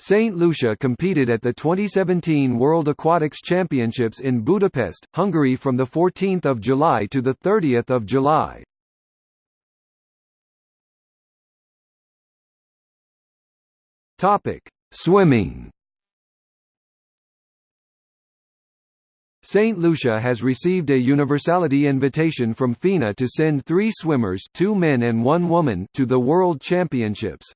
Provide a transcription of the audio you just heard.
St. Lucia competed at the 2017 World Aquatics Championships in Budapest, Hungary from 14 July to 30 July. Swimming St. Lucia has received a universality invitation from FINA to send three swimmers two men and one woman to the World Championships.